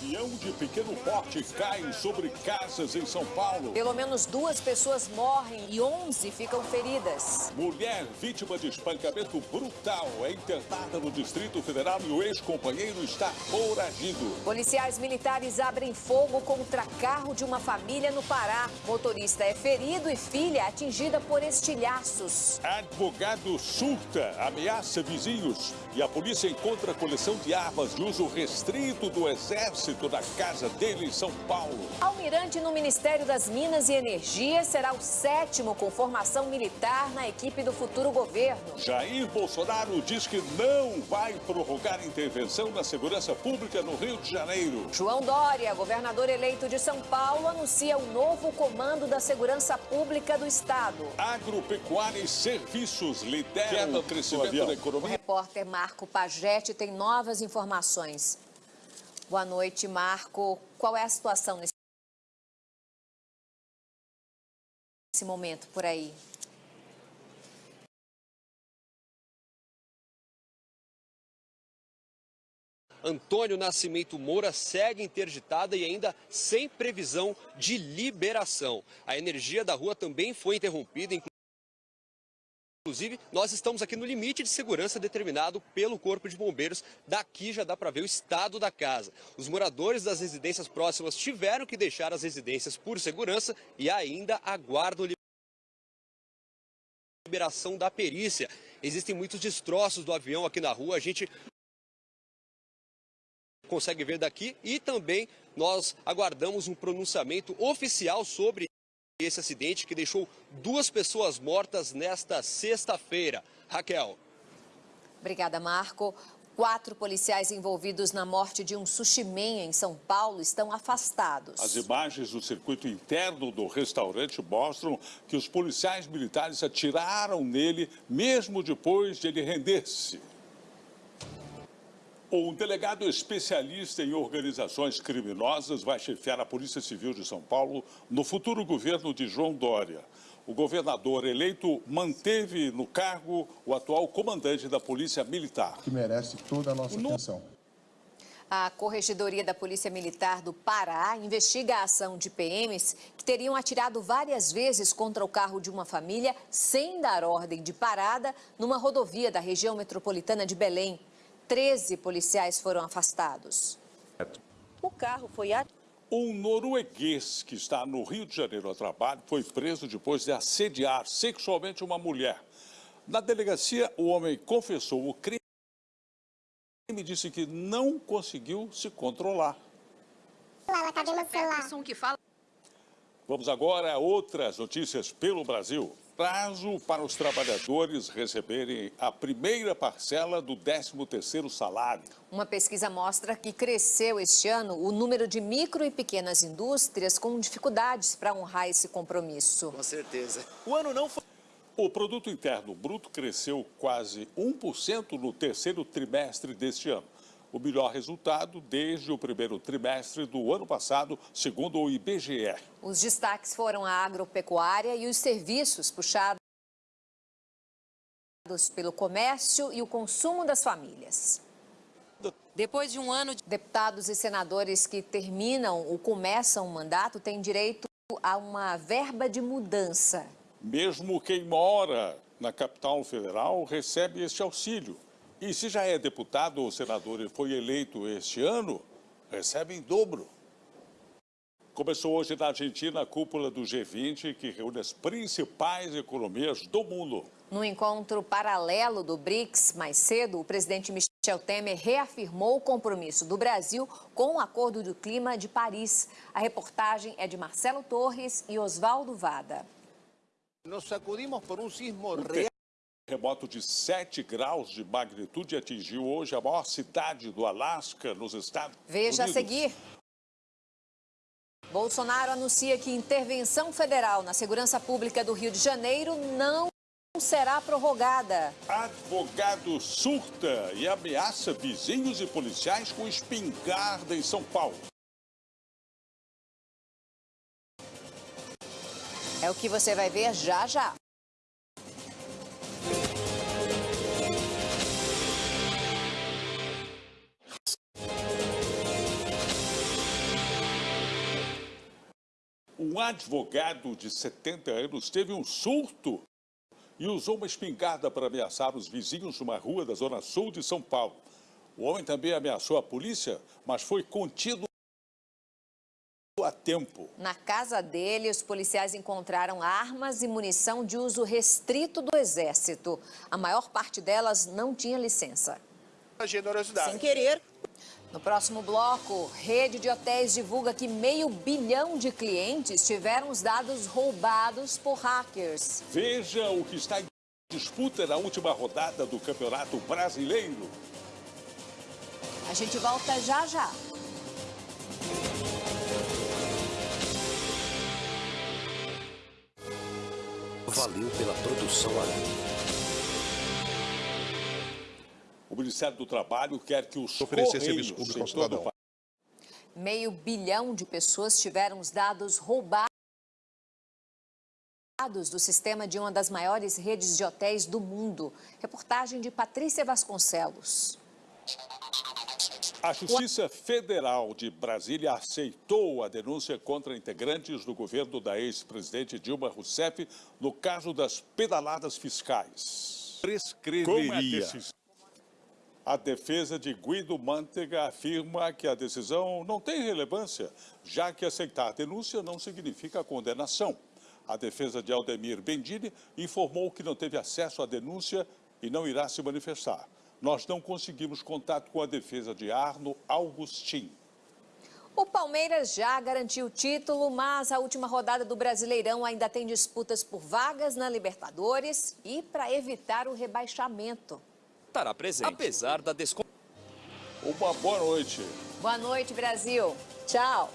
Avião de pequeno porte cai sobre casas em São Paulo. Pelo menos duas pessoas morrem e 11 ficam feridas. Mulher vítima de espancamento brutal é internada no Distrito Federal e o ex-companheiro está foragido. Policiais militares abrem fogo contra carro de uma família no Pará. Motorista é ferido e filha atingida por estilhaços. Advogado surta, ameaça vizinhos e a polícia encontra coleção de armas de uso restrito do Exército na casa dele em São Paulo. Almirante no Ministério das Minas e Energia será o sétimo com formação militar na equipe do futuro governo. Jair Bolsonaro diz que não vai prorrogar intervenção na segurança pública no Rio de Janeiro. João Dória, governador eleito de São Paulo, anuncia o novo comando da segurança pública do estado. Agropecuária e serviços lideram o crescimento da O economia. repórter Marco Pagetti tem novas informações. Boa noite, Marco. Qual é a situação nesse momento por aí? Antônio Nascimento Moura segue interditada e ainda sem previsão de liberação. A energia da rua também foi interrompida, Inclusive, nós estamos aqui no limite de segurança determinado pelo Corpo de Bombeiros. Daqui já dá para ver o estado da casa. Os moradores das residências próximas tiveram que deixar as residências por segurança e ainda aguardam liberação da perícia. Existem muitos destroços do avião aqui na rua. A gente consegue ver daqui e também nós aguardamos um pronunciamento oficial sobre esse acidente que deixou duas pessoas mortas nesta sexta-feira. Raquel. Obrigada, Marco. Quatro policiais envolvidos na morte de um sushi man em São Paulo estão afastados. As imagens do circuito interno do restaurante mostram que os policiais militares atiraram nele mesmo depois de ele render-se. Um delegado especialista em organizações criminosas vai chefiar a Polícia Civil de São Paulo no futuro governo de João Dória. O governador eleito manteve no cargo o atual comandante da Polícia Militar. que merece toda a nossa atenção. A Corregedoria da Polícia Militar do Pará investiga a ação de PMs que teriam atirado várias vezes contra o carro de uma família sem dar ordem de parada numa rodovia da região metropolitana de Belém. Treze policiais foram afastados. O carro foi atirado. Um norueguês que está no Rio de Janeiro a trabalho foi preso depois de assediar sexualmente uma mulher. Na delegacia, o homem confessou o crime e disse que não conseguiu se controlar. Ela tá vendo o celular. que fala. Vamos agora a outras notícias pelo Brasil. Prazo para os trabalhadores receberem a primeira parcela do 13º salário. Uma pesquisa mostra que cresceu este ano o número de micro e pequenas indústrias com dificuldades para honrar esse compromisso. Com certeza. O ano não foi. O produto interno bruto cresceu quase 1% no terceiro trimestre deste ano. O melhor resultado desde o primeiro trimestre do ano passado, segundo o IBGE. Os destaques foram a agropecuária e os serviços puxados pelo comércio e o consumo das famílias. Depois de um ano de... Deputados e senadores que terminam ou começam o mandato têm direito a uma verba de mudança. Mesmo quem mora na capital federal recebe este auxílio. E se já é deputado ou senador e foi eleito este ano, recebe em dobro. Começou hoje na Argentina a cúpula do G20, que reúne as principais economias do mundo. No encontro paralelo do BRICS, mais cedo, o presidente Michel Temer reafirmou o compromisso do Brasil com o Acordo do Clima de Paris. A reportagem é de Marcelo Torres e Oswaldo Vada. Nos sacudimos por um sismo real. Terremoto de 7 graus de magnitude atingiu hoje a maior cidade do Alasca, nos Estados Veja a Unidos. seguir. Bolsonaro anuncia que intervenção federal na segurança pública do Rio de Janeiro não será prorrogada. Advogado surta e ameaça vizinhos e policiais com espingarda em São Paulo. É o que você vai ver já já. Um advogado de 70 anos teve um surto e usou uma espingarda para ameaçar os vizinhos numa rua da zona sul de São Paulo. O homem também ameaçou a polícia, mas foi contido a tempo. Na casa dele, os policiais encontraram armas e munição de uso restrito do Exército. A maior parte delas não tinha licença. A generosidade. Sem querer. No próximo bloco, rede de hotéis divulga que meio bilhão de clientes tiveram os dados roubados por hackers. Veja o que está em disputa na última rodada do Campeonato Brasileiro. A gente volta já já. Valeu pela produção ali. O Ministério do Trabalho quer que os Oferecer Correios serviço público ao cidadão. Meio bilhão de pessoas tiveram os dados roubados do sistema de uma das maiores redes de hotéis do mundo. Reportagem de Patrícia Vasconcelos. A Justiça Federal de Brasília aceitou a denúncia contra integrantes do governo da ex-presidente Dilma Rousseff no caso das pedaladas fiscais. Como é prescreveria. A defesa de Guido Mantega afirma que a decisão não tem relevância, já que aceitar a denúncia não significa condenação. A defesa de Aldemir Bendini informou que não teve acesso à denúncia e não irá se manifestar. Nós não conseguimos contato com a defesa de Arno Augustin. O Palmeiras já garantiu o título, mas a última rodada do Brasileirão ainda tem disputas por vagas na Libertadores e para evitar o rebaixamento. Estará presente. Apesar da desconfiança. Uma boa noite. Boa noite, Brasil. Tchau.